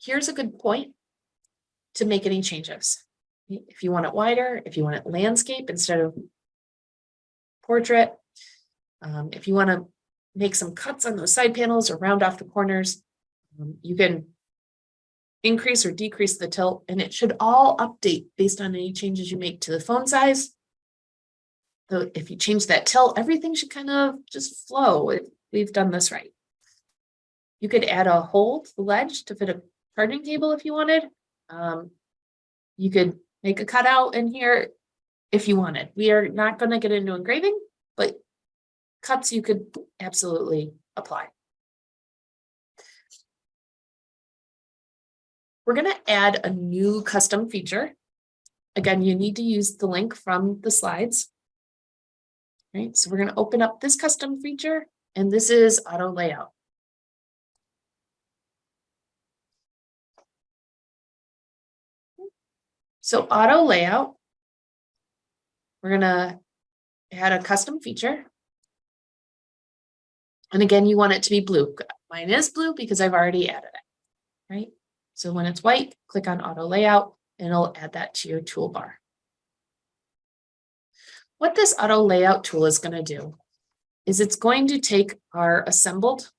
here's a good point to make any changes. If you want it wider, if you want it landscape instead of portrait, um, if you want to make some cuts on those side panels or round off the corners, um, you can increase or decrease the tilt and it should all update based on any changes you make to the phone size. So if you change that tilt, everything should kind of just flow. if We've done this right. You could add a hole to the ledge to fit a charging cable if you wanted. Um, you could make a cutout in here if you wanted. We are not going to get into engraving, but cuts you could absolutely apply. We're going to add a new custom feature. Again, you need to use the link from the slides. Right, so we're going to open up this custom feature, and this is auto layout. So auto layout. We're gonna add a custom feature. And again, you want it to be blue. Mine is blue because I've already added it, right? So when it's white, click on auto layout and it'll add that to your toolbar. What this auto layout tool is going to do is it's going to take our assembled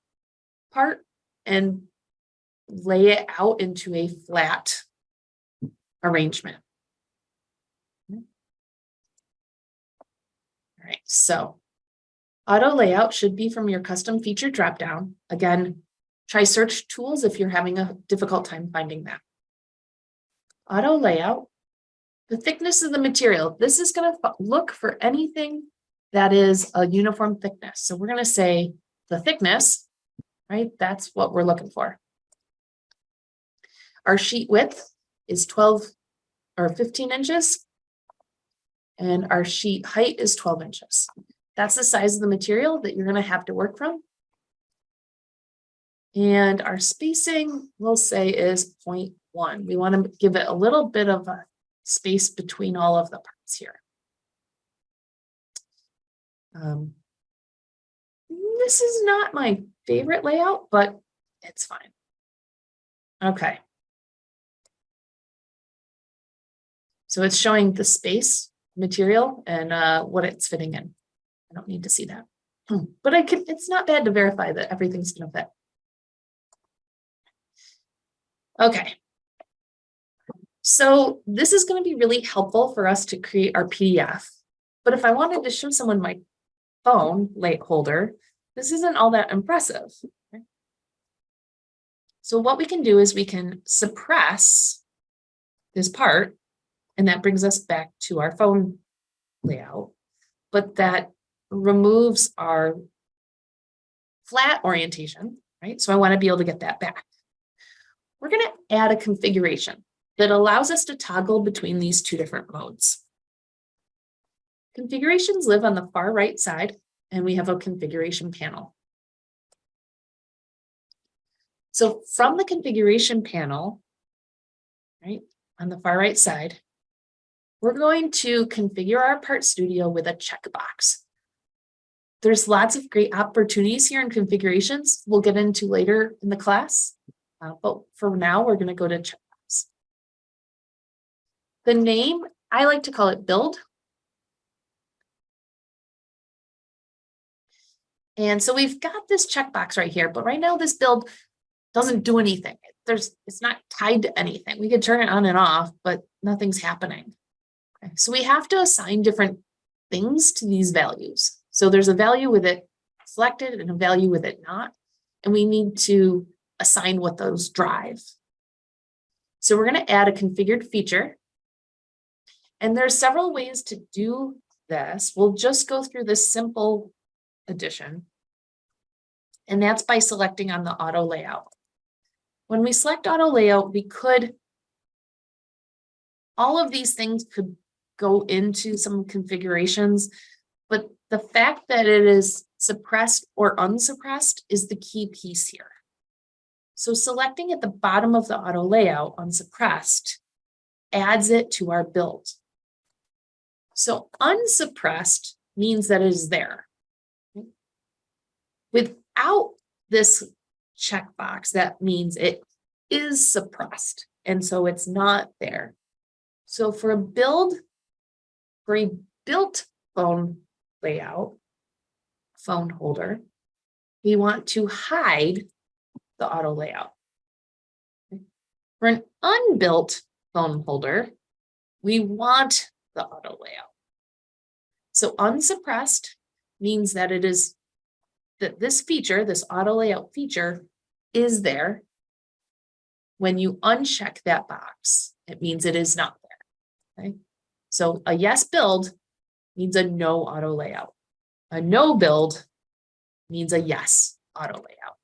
part and lay it out into a flat arrangement. All right, so auto layout should be from your custom feature dropdown. Again, try search tools if you're having a difficult time finding that. Auto layout, the thickness of the material. This is going to look for anything that is a uniform thickness. So we're going to say the thickness, right? That's what we're looking for. Our sheet width is 12 or 15 inches. And our sheet height is 12 inches. That's the size of the material that you're going to have to work from. And our spacing, we'll say is 0.1. We want to give it a little bit of a space between all of the parts here. Um, this is not my favorite layout, but it's fine. Okay. So it's showing the space material and uh, what it's fitting in. I don't need to see that, Hmm, but I can, it's not bad to verify that everything's gonna fit. Okay. So this is gonna be really helpful for us to create our PDF. But if I wanted to show someone my phone late holder, this isn't all that impressive. So what we can do is we can suppress this part and that brings us back to our phone layout, but that removes our flat orientation, right? So I want to be able to get that back. We're going to add a configuration that allows us to toggle between these two different modes. Configurations live on the far right side, and we have a configuration panel. So from the configuration panel, right, on the far right side, we're going to configure our part studio with a checkbox. There's lots of great opportunities here in configurations we'll get into later in the class. Uh, but for now, we're going to go to checkbox. The name, I like to call it build. And so we've got this checkbox right here, but right now this build doesn't do anything. There's, it's not tied to anything. We could turn it on and off, but nothing's happening. Okay, So we have to assign different things to these values. So there's a value with it selected and a value with it not, and we need to assign what those drive. So we're going to add a configured feature. And there's several ways to do this. We'll just go through this simple addition. And that's by selecting on the auto layout. When we select auto layout, we could all of these things could go into some configurations, but the fact that it is suppressed or unsuppressed is the key piece here. So selecting at the bottom of the auto layout unsuppressed adds it to our build. So unsuppressed means that it is there. Without this checkbox, that means it is suppressed, and so it's not there. So for a build, for a built phone layout, phone holder, we want to hide the auto layout. For an unbuilt phone holder, we want the auto layout. So unsuppressed means that it is that this feature, this auto layout feature is there. When you uncheck that box, it means it is not there. Okay, so a yes build means a no auto layout. A no build means a yes auto layout.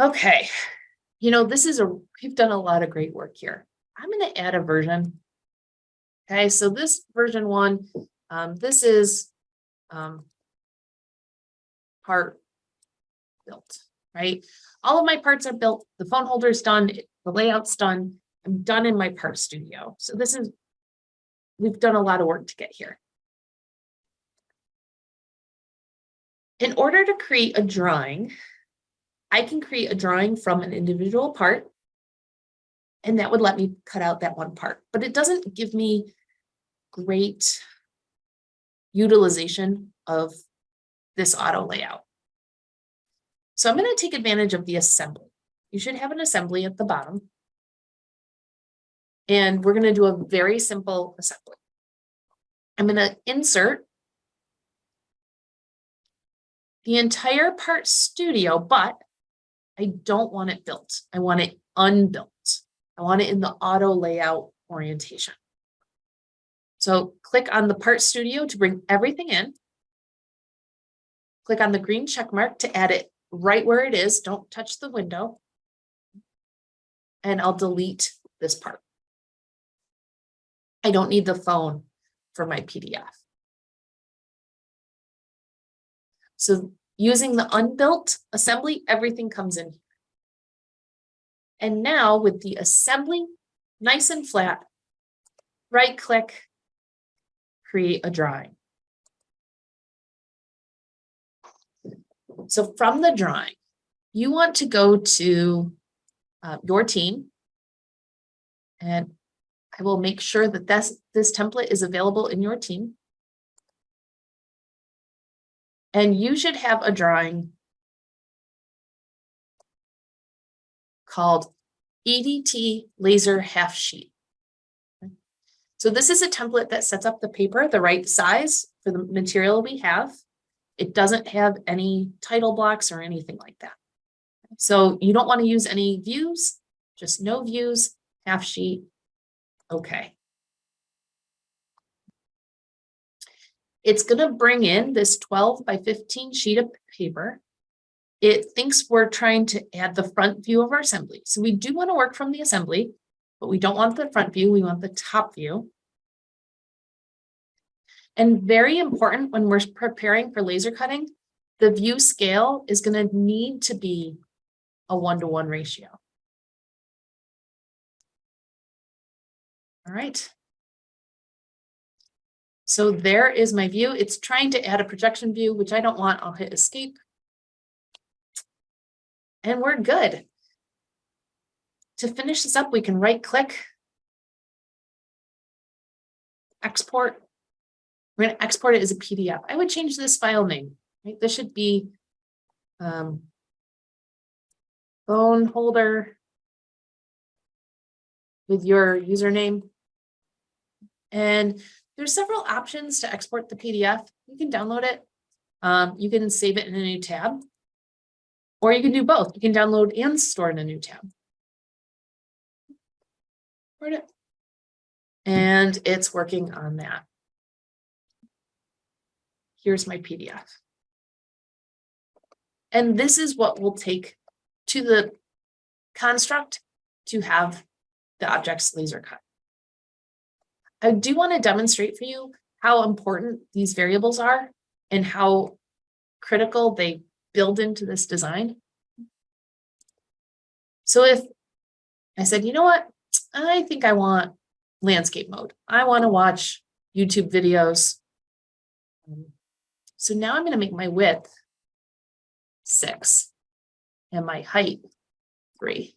Okay, you know, this is a, we've done a lot of great work here. I'm going to add a version. Okay, so this version one, um, this is um, part built, right? All of my parts are built. The phone holder's done. The layout's done. I'm done in my part studio. So this is, we've done a lot of work to get here. In order to create a drawing, I can create a drawing from an individual part. And that would let me cut out that one part, but it doesn't give me great utilization of this auto layout. So I'm going to take advantage of the assembly. You should have an assembly at the bottom. And we're going to do a very simple assembly. I'm going to insert the entire part studio, but I don't want it built. I want it unbuilt. I want it in the auto layout orientation. So click on the part studio to bring everything in. Click on the green check mark to add it right where it is. Don't touch the window. And I'll delete this part. I don't need the phone for my PDF. So using the unbuilt assembly, everything comes in. Here. And now with the assembly nice and flat, right click, create a drawing. So from the drawing, you want to go to uh, your team. And I will make sure that this, this template is available in your team. And you should have a drawing called EDT laser half sheet. So this is a template that sets up the paper the right size for the material we have. It doesn't have any title blocks or anything like that. So you don't want to use any views, just no views, half sheet. Okay. It's going to bring in this 12 by 15 sheet of paper. It thinks we're trying to add the front view of our assembly. So we do want to work from the assembly, but we don't want the front view, we want the top view. And very important when we're preparing for laser cutting, the view scale is going to need to be a one-to-one -one ratio. All right. So there is my view. It's trying to add a projection view, which I don't want. I'll hit escape. And we're good. To finish this up, we can right click, export. We're going to export it as a PDF. I would change this file name. Right? This should be um, phone holder with your username. And there's several options to export the PDF. You can download it. Um, you can save it in a new tab. Or you can do both. You can download and store in a new tab. And it's working on that. Here's my PDF. And this is what we'll take to the construct to have the objects laser cut. I do want to demonstrate for you how important these variables are and how critical they build into this design. So if I said, you know what, I think I want landscape mode. I want to watch YouTube videos. So now I'm going to make my width six. and my height three.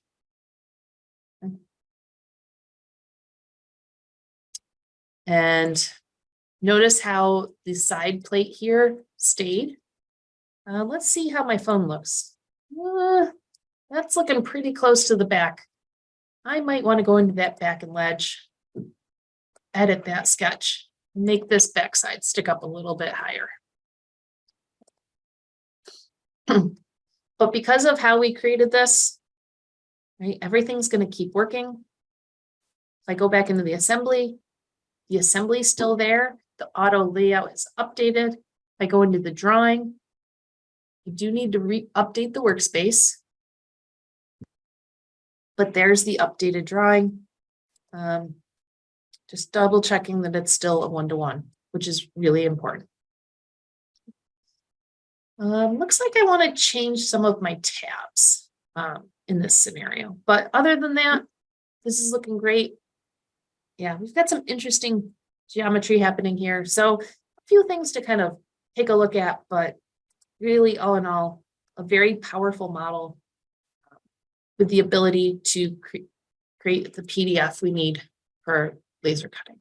And notice how the side plate here stayed. Uh, let's see how my phone looks. Uh, that's looking pretty close to the back. I might want to go into that back and ledge. Edit that sketch, make this backside stick up a little bit higher. But because of how we created this, right, everything's gonna keep working. If I go back into the assembly, the assembly is still there, the auto layout is updated. I go into the drawing, you do need to re-update the workspace. But there's the updated drawing. Um, just double checking that it's still a one-to-one, which is really important. Um, looks like I want to change some of my tabs, um, in this scenario, but other than that, this is looking great. Yeah, we've got some interesting geometry happening here, so a few things to kind of take a look at, but really all in all, a very powerful model um, with the ability to cre- create the PDF we need for laser cutting.